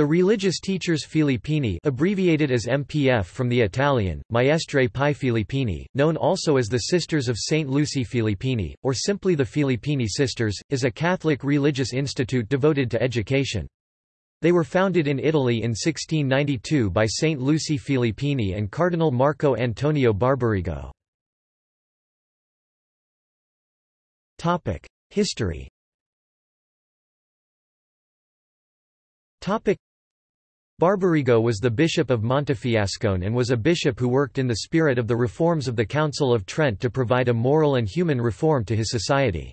The Religious Teachers Filippini abbreviated as MPF from the Italian, Maestre Pi Filippini, known also as the Sisters of St. Lucy Filippini, or simply the Filippini Sisters, is a Catholic religious institute devoted to education. They were founded in Italy in 1692 by St. Lucy Filippini and Cardinal Marco Antonio Barbarigo. History Barbarigo was the bishop of Montefiascone and was a bishop who worked in the spirit of the reforms of the Council of Trent to provide a moral and human reform to his society.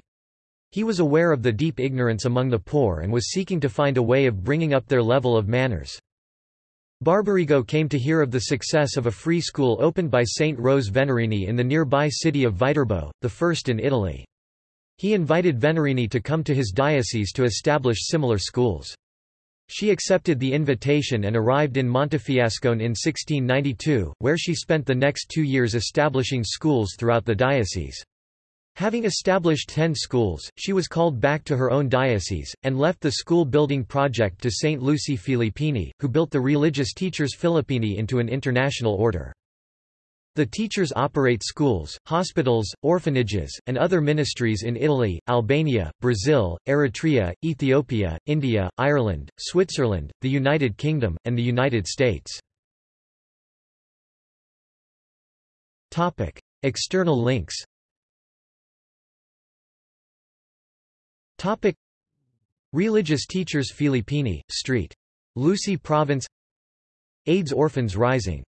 He was aware of the deep ignorance among the poor and was seeking to find a way of bringing up their level of manners. Barbarigo came to hear of the success of a free school opened by Saint Rose Venerini in the nearby city of Viterbo, the first in Italy. He invited Venerini to come to his diocese to establish similar schools. She accepted the invitation and arrived in Montefiascone in 1692, where she spent the next two years establishing schools throughout the diocese. Having established ten schools, she was called back to her own diocese, and left the school-building project to Saint Lucy Filippini, who built the Religious Teachers Filippini into an international order. The teachers operate schools, hospitals, orphanages, and other ministries in Italy, Albania, Brazil, Eritrea, Ethiopia, India, Ireland, Switzerland, the United Kingdom, and the United States. External links Topic. Religious Teachers Filippini, St. Lucy Province AIDS Orphans Rising